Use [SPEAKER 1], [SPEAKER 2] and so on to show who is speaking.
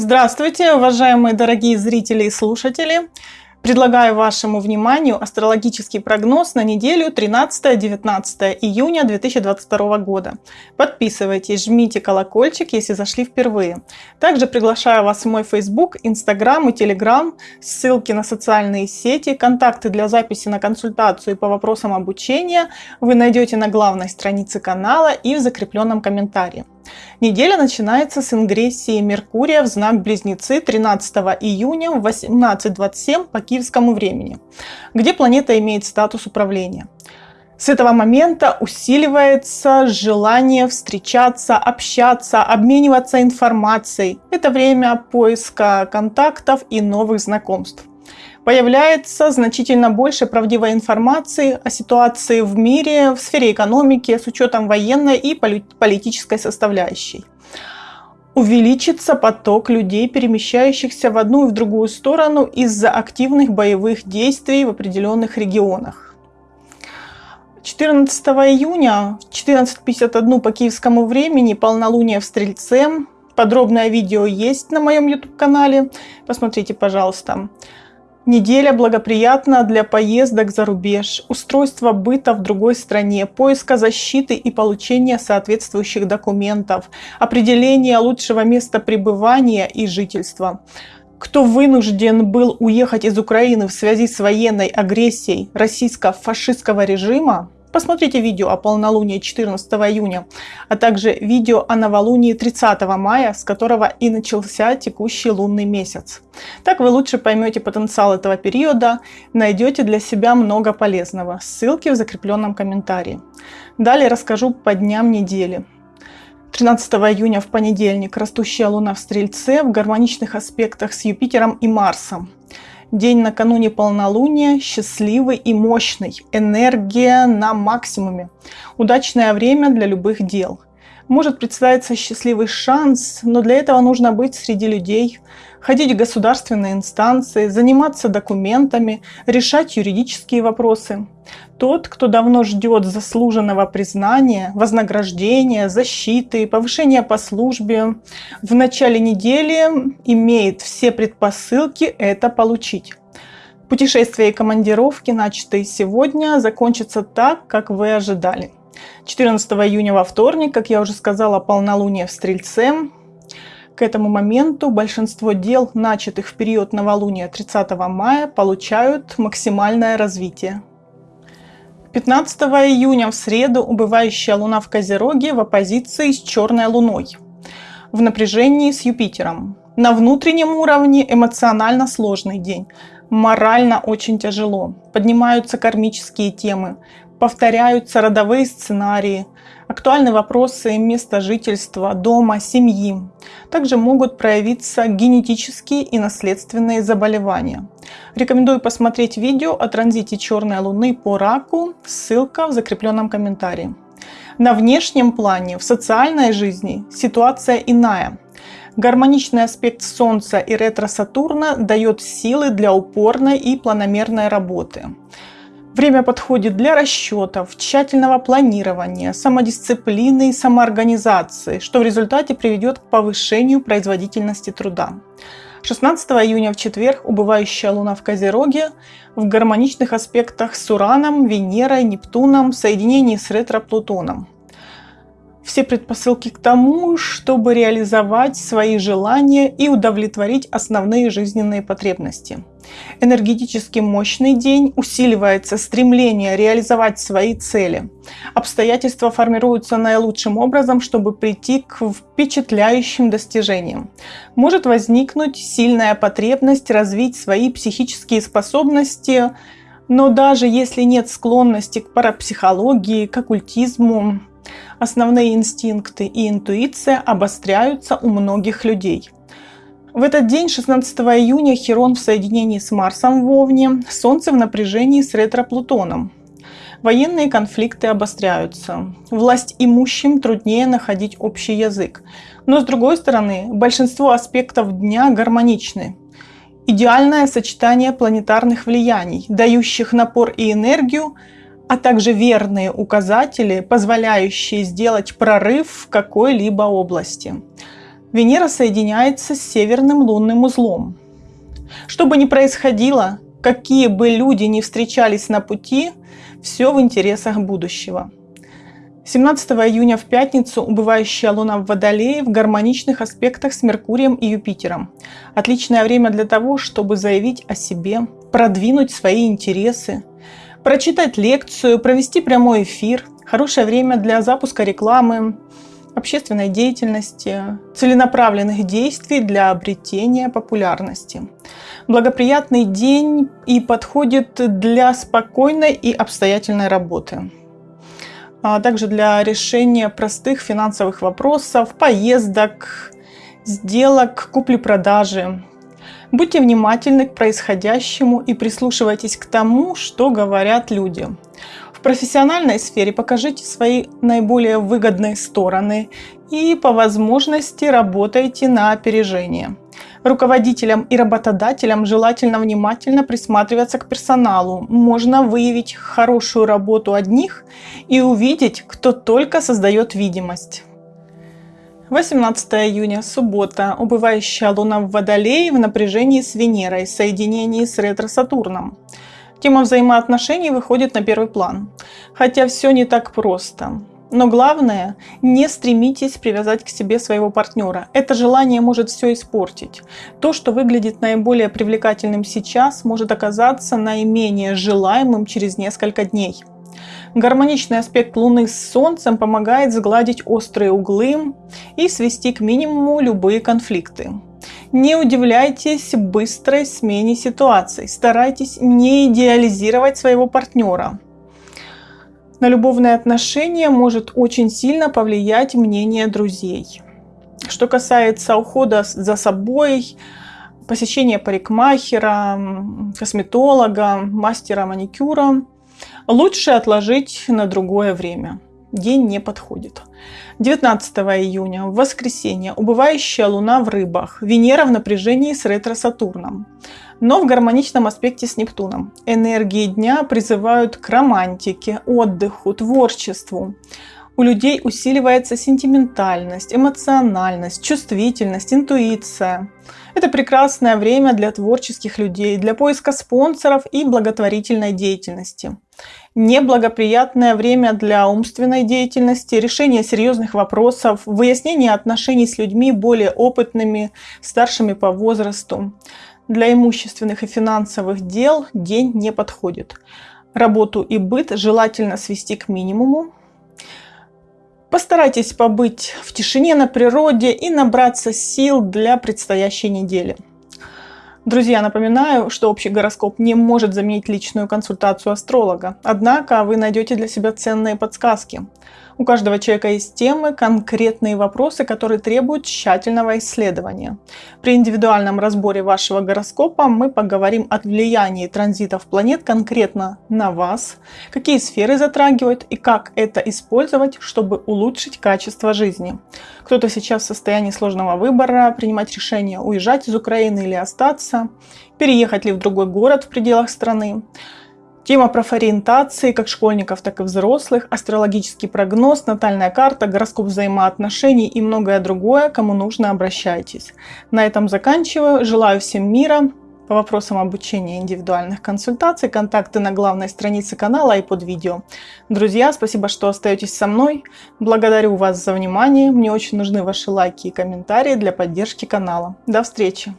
[SPEAKER 1] Здравствуйте, уважаемые дорогие зрители и слушатели! Предлагаю вашему вниманию астрологический прогноз на неделю 13-19 июня 2022 года. Подписывайтесь, жмите колокольчик, если зашли впервые. Также приглашаю вас в мой Facebook, Instagram и Telegram, ссылки на социальные сети, контакты для записи на консультацию по вопросам обучения вы найдете на главной странице канала и в закрепленном комментарии. Неделя начинается с ингрессии Меркурия в знак Близнецы 13 июня в 18.27 по киевскому времени, где планета имеет статус управления. С этого момента усиливается желание встречаться, общаться, обмениваться информацией. Это время поиска контактов и новых знакомств появляется значительно больше правдивой информации о ситуации в мире, в сфере экономики с учетом военной и политической составляющей. Увеличится поток людей, перемещающихся в одну и в другую сторону из-за активных боевых действий в определенных регионах. 14 июня в 14.51 по киевскому времени полнолуние в Стрельце. Подробное видео есть на моем YouTube-канале. Посмотрите, пожалуйста. Неделя благоприятна для поездок за рубеж, устройства быта в другой стране, поиска защиты и получения соответствующих документов, определения лучшего места пребывания и жительства. Кто вынужден был уехать из Украины в связи с военной агрессией российско-фашистского режима, Посмотрите видео о полнолунии 14 июня, а также видео о новолунии 30 мая, с которого и начался текущий лунный месяц. Так вы лучше поймете потенциал этого периода, найдете для себя много полезного. Ссылки в закрепленном комментарии. Далее расскажу по дням недели. 13 июня в понедельник растущая луна в Стрельце в гармоничных аспектах с Юпитером и Марсом. День накануне полнолуния счастливый и мощный, энергия на максимуме. Удачное время для любых дел. Может представиться счастливый шанс, но для этого нужно быть среди людей, ходить в государственные инстанции, заниматься документами, решать юридические вопросы. Тот, кто давно ждет заслуженного признания, вознаграждения, защиты, повышения по службе, в начале недели имеет все предпосылки это получить. Путешествия и командировки, начатые сегодня, закончатся так, как вы ожидали. 14 июня во вторник, как я уже сказала, полнолуние в Стрельце. К этому моменту большинство дел, начатых в период новолуния 30 мая, получают максимальное развитие. 15 июня в среду убывающая Луна в Козероге в оппозиции с Черной Луной, в напряжении с Юпитером. На внутреннем уровне эмоционально сложный день, морально очень тяжело, поднимаются кармические темы, повторяются родовые сценарии, актуальны вопросы места жительства, дома, семьи. Также могут проявиться генетические и наследственные заболевания. Рекомендую посмотреть видео о транзите черной луны по раку, ссылка в закрепленном комментарии. На внешнем плане, в социальной жизни ситуация иная. Гармоничный аспект Солнца и ретро-Сатурна дает силы для упорной и планомерной работы. Время подходит для расчетов, тщательного планирования, самодисциплины и самоорганизации, что в результате приведет к повышению производительности труда. 16 июня в четверг убывающая Луна в Козероге в гармоничных аспектах с Ураном, Венерой, Нептуном в соединении с ретро-Плутоном все предпосылки к тому, чтобы реализовать свои желания и удовлетворить основные жизненные потребности. Энергетически мощный день усиливается стремление реализовать свои цели. Обстоятельства формируются наилучшим образом, чтобы прийти к впечатляющим достижениям. Может возникнуть сильная потребность развить свои психические способности, но даже если нет склонности к парапсихологии, к оккультизму, Основные инстинкты и интуиция обостряются у многих людей. В этот день, 16 июня, Херон в соединении с Марсом в Овне, Солнце в напряжении с ретро-Плутоном. Военные конфликты обостряются. Власть имущим труднее находить общий язык. Но с другой стороны, большинство аспектов дня гармоничны. Идеальное сочетание планетарных влияний, дающих напор и энергию, а также верные указатели, позволяющие сделать прорыв в какой-либо области. Венера соединяется с северным лунным узлом. Что бы ни происходило, какие бы люди ни встречались на пути, все в интересах будущего. 17 июня в пятницу убывающая Луна в Водолее в гармоничных аспектах с Меркурием и Юпитером. Отличное время для того, чтобы заявить о себе, продвинуть свои интересы, прочитать лекцию, провести прямой эфир. Хорошее время для запуска рекламы, общественной деятельности, целенаправленных действий для обретения популярности. Благоприятный день и подходит для спокойной и обстоятельной работы а также для решения простых финансовых вопросов, поездок, сделок, купли-продажи. Будьте внимательны к происходящему и прислушивайтесь к тому, что говорят люди. В профессиональной сфере покажите свои наиболее выгодные стороны и по возможности работайте на опережение. Руководителям и работодателям желательно внимательно присматриваться к персоналу. Можно выявить хорошую работу одних и увидеть, кто только создает видимость. 18 июня, суббота. Убывающая луна в Водолее в напряжении с Венерой, в соединении с ретро-Сатурном. Тема взаимоотношений выходит на первый план. Хотя все не так просто. Но главное, не стремитесь привязать к себе своего партнера. Это желание может все испортить. То, что выглядит наиболее привлекательным сейчас, может оказаться наименее желаемым через несколько дней. Гармоничный аспект Луны с Солнцем помогает сгладить острые углы и свести к минимуму любые конфликты. Не удивляйтесь быстрой смене ситуаций. Старайтесь не идеализировать своего партнера на любовные отношения может очень сильно повлиять мнение друзей. Что касается ухода за собой, посещения парикмахера, косметолога, мастера маникюра, лучше отложить на другое время. День не подходит. 19 июня, в воскресенье, убывающая луна в рыбах, Венера в напряжении с ретро-Сатурном но в гармоничном аспекте с Нептуном. Энергии дня призывают к романтике, отдыху, творчеству. У людей усиливается сентиментальность, эмоциональность, чувствительность, интуиция. Это прекрасное время для творческих людей, для поиска спонсоров и благотворительной деятельности. Неблагоприятное время для умственной деятельности, решения серьезных вопросов, выяснения отношений с людьми более опытными, старшими по возрасту. Для имущественных и финансовых дел день не подходит. Работу и быт желательно свести к минимуму. Постарайтесь побыть в тишине на природе и набраться сил для предстоящей недели. Друзья, напоминаю, что общий гороскоп не может заменить личную консультацию астролога. Однако вы найдете для себя ценные подсказки. У каждого человека есть темы, конкретные вопросы, которые требуют тщательного исследования. При индивидуальном разборе вашего гороскопа мы поговорим о влиянии транзитов планет конкретно на вас, какие сферы затрагивают и как это использовать, чтобы улучшить качество жизни. Кто-то сейчас в состоянии сложного выбора, принимать решение уезжать из Украины или остаться, переехать ли в другой город в пределах страны. Тема профориентации как школьников, так и взрослых, астрологический прогноз, натальная карта, гороскоп взаимоотношений и многое другое. Кому нужно, обращайтесь. На этом заканчиваю. Желаю всем мира. По вопросам обучения индивидуальных консультаций контакты на главной странице канала и под видео. Друзья, спасибо, что остаетесь со мной. Благодарю вас за внимание. Мне очень нужны ваши лайки и комментарии для поддержки канала. До встречи!